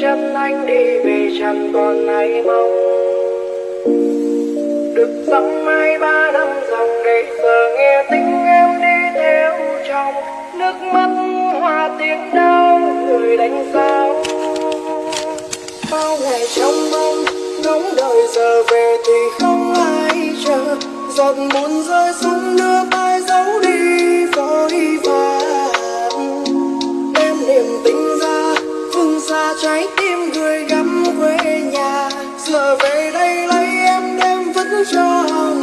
chân anh đi về chẳng còn ai mong. Được dòng mai ba năm dòng để giờ nghe tiếng em đi theo trong nước mắt hoa tiếng đau người đánh sao bao ngày trong mong, ngóng đợi giờ về thì không ai chờ. Giọt buồn rơi xuống nước ai giấu đi. Trái tim người gắm quê nhà giờ về đây lấy em đem vứt cho